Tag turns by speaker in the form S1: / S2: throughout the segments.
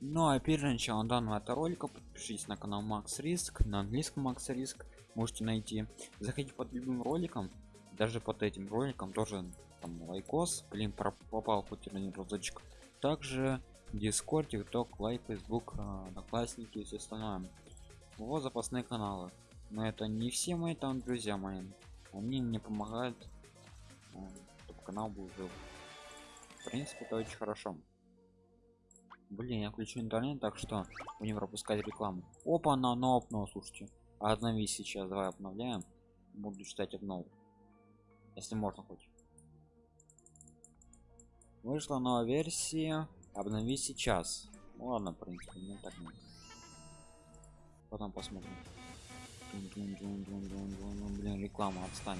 S1: Ну а перед началом данного ролика подпишитесь на канал Макс Риск, на английском Max Risk можете найти. Заходите под любым роликом, даже под этим роликом тоже там лайкос, блин, попал хоть один разочек. Также Discord, TikTok, Likee, Facebook, Одноклассники и все остальное. Вот запасные каналы. Но это не все мои там друзья мои. Они мне помогают, э, чтобы канал был жив. В принципе, это очень хорошо. Блин, я включу интернет, так что будем пропускать рекламу. Опа, на но но слушайте. Обнови сейчас, давай обновляем. Буду читать обнов. Если можно хоть. Вышла новая версия. Обнови сейчас. Ну, ладно, в принципе, не так нет. Потом посмотрим. Блин, реклама отстань.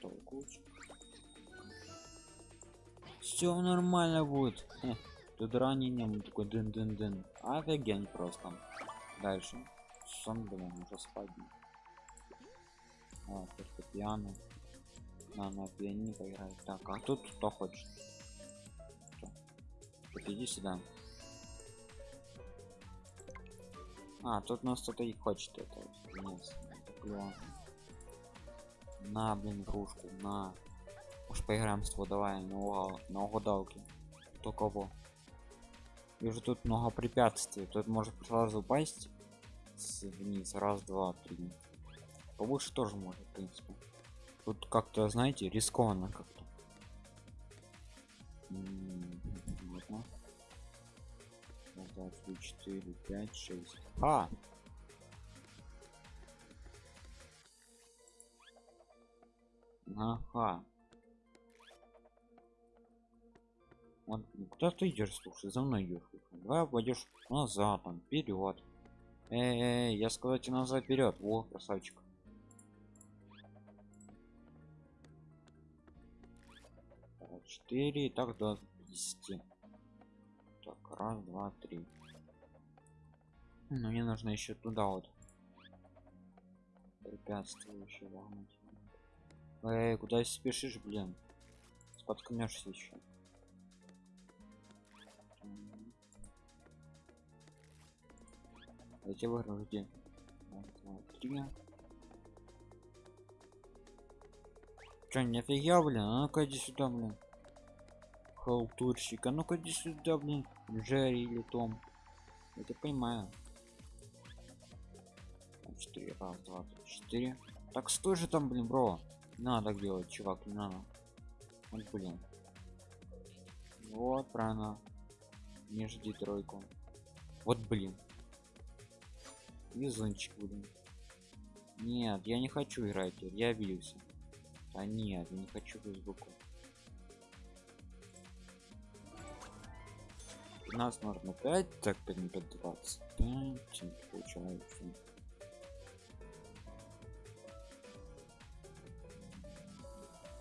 S1: Толкуч все нормально будет. Тут ранением такой дын дын дын офигень просто. Дальше. Сон блин уже спать. А, фортепиано на на пианино поиграть. Так а тут кто хочет? Так, иди сюда. А тут нас кто-то и хочет это. Нет на блин кружку на Уж поиграем с тобой, давай, на, угадалки. Кто кого. Вижу тут много препятствий. Тут может сразу упасть вниз. Раз, два, три. Повыше тоже может, в принципе. Тут как-то, знаете, рискованно как-то. Раз, два, три, четыре, пять, шесть. А! Ага. Вот, куда ты идешь, слушай, за мной идешь. Давай пойдешь назад, там, вперед. Эй, эй, я сказал тебе назад вперед. О, красавчик. Четыре, так до 10. Так, раз, два, три. Ну, мне нужно еще туда вот. Препятствие еще вогнуть. Эй, куда спешишь, блин? Споткнешься еще. Эти выиграл где? Три. Че, не офигел, блин? А ну-ка иди сюда, блин. Халтурщик, а ну-ка иди сюда, блин. Джерри или Том. Тебя понимаю. Четыре, раз, два, три, четыре. Так стой же там, блин, бро. надо делать, чувак, не надо. Вот, блин. Вот, правильно. Не жди тройку. Вот, блин. Везунчик будем. Нет, я не хочу играть, я обиделся. А нет, я не хочу фейсбуку. У нас нужно 5, так 5 на 5 25 получается.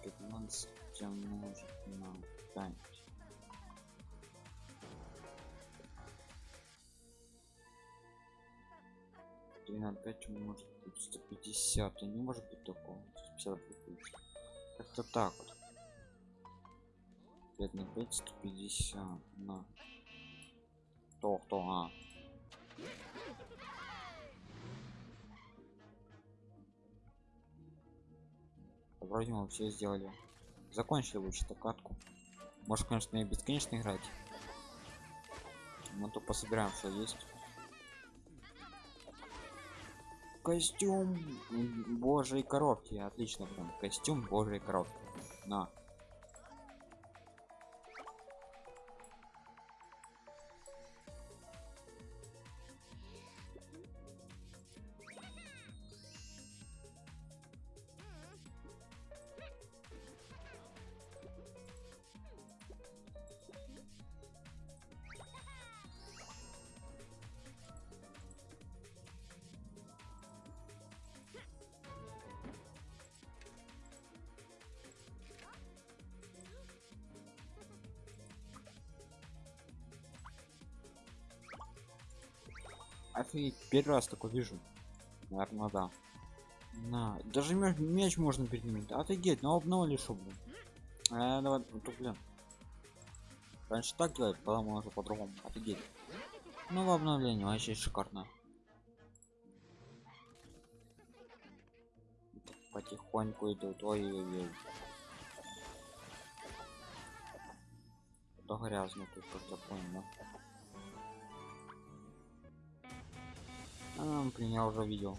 S1: Пятнадцать умножить на пять. 3 на 5 может быть 150 и не может быть такого 150 как-то так вот. 5 на 5 150 на. Кто кто а? Вроде мы все сделали. Закончили лучше катку может конечно и бесконечно играть. Мы то пособираем что есть костюм божьей коровки отлично прям костюм божьей коровки на Офигеть, первый раз такой вижу. Наверное, да. На, даже мяч, мяч можно переменить. Офигеть, ну обновили шо, блин. А, давай, ну, блин. раньше так делать потом уже по-другому офигеть ну в обновлении вообще шикарно потихоньку идут ой-ой-ой да грязно тут как я понял а, блин я уже видел.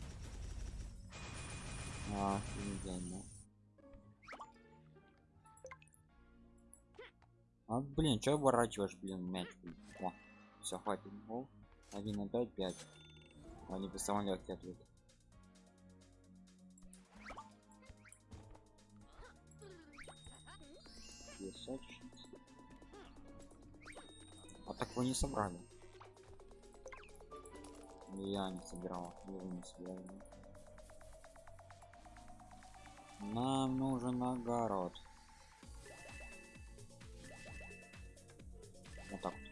S1: А, офигенно. а блин что оборачиваешь блин мяч? Блин О, все хватит. Гол. 1 на 5 5 они без самолет ответ. Песочница. а так вы не собрали я не собирал вы не собирали нам нужен огород вот так вот.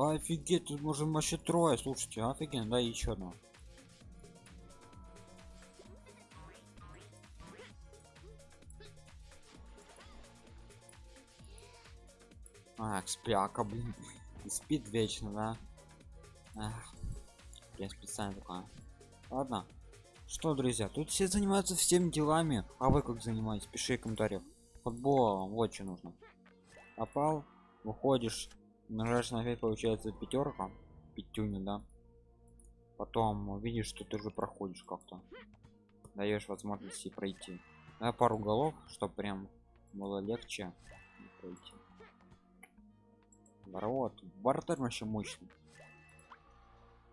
S1: Офигеть, тут можем вообще трое, слушайте, офигенно, да, еще одно. А, спяка, блин. Спит вечно, да? Ах, я специально такая. Ладно. Что, друзья, тут все занимаются всеми делами. А вы как занимаетесь? Пиши в комментариях. Футболом, вот что нужно. Попал, выходишь, нажимаешь на 5, получается пятерка. Пятюня, да? Потом видишь, что ты уже проходишь как-то. Даешь возможности пройти. Да, пару голов, чтобы прям было легче пройти. Ворот. Вратарь вообще мощный.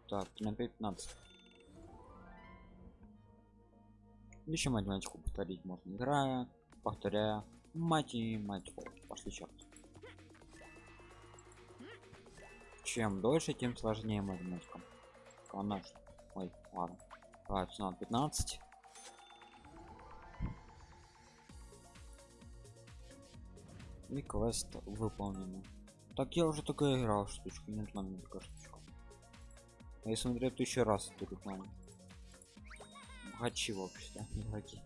S1: Так, на 15. Еще математику повторить можно, играя, повторяя математику. Пошли черт. Чем дольше, тем сложнее математика. Конечно. Ой, ладно. Давай, на 15. И квест выполнен. Так я уже такая играл штучку, не рекламную такая штучка. Я смотрю еще раз эту рекламу. Богачи вообще, игроки.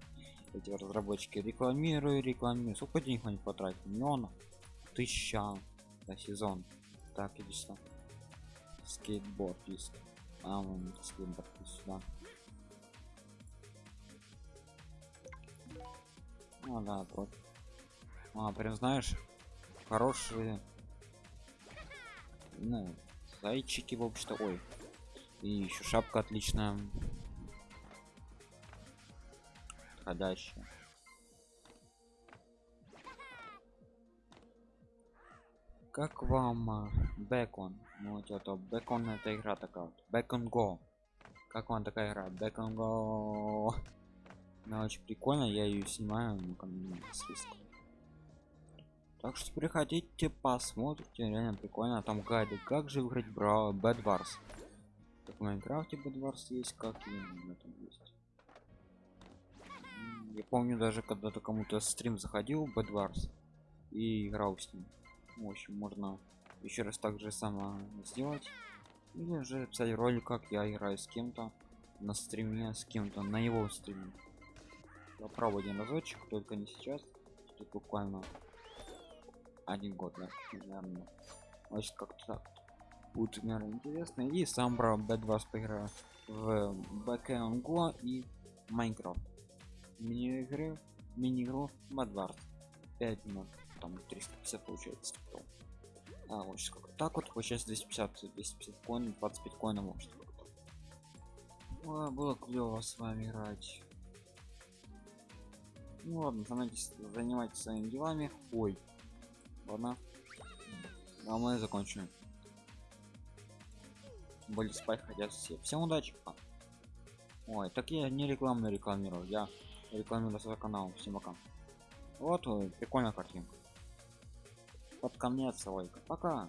S1: Эти разработчики рекламирую, рекламирую. Сколько денег они потратили? Миллиона? Тысяча за сезон. Так, иди сюда. Скейтборд есть. А, вон скейтборд сюда. Ну да, против. А, прям знаешь, хорошие ну зайчики в общем-то ой и еще шапка отличная ходящая как вам бекон? Ну вот это бекон это игра такая бекон го. Как вам такая игра? Бекон го. Она очень прикольно я ее снимаю ну ко мне список так что приходите посмотрите реально прикольно. Там гайды как же выиграть браво бэдварс как в майнкрафте бэдварс есть как и на этом есть. Я помню даже когда-то кому-то стрим заходил бэдварс и играл с ним в общем можно еще раз так же само сделать. Или же писать ролик как я играю с кем-то на стриме с кем-то на его стриме. Попробуй один разочек только не сейчас тут буквально один год наверное значит как-то так. Будет наверное интересно. И сам брал b2 поиграю в Backend Go и Майнкрафт. Мини игры мини игру Madward 5 минут там 350 получается потом. а вот как так вот сейчас 250 250 коин 25 коинов может Ой, было клево с вами играть. Ну ладно занимайтесь, занимайтесь своими делами. Ой ладно. А мы закончим. Более спать хотят все. Всем удачи ой так я не рекламно рекламирую я рекламирую свой канал. Всем пока. Вот прикольная картинка под конец ролика пока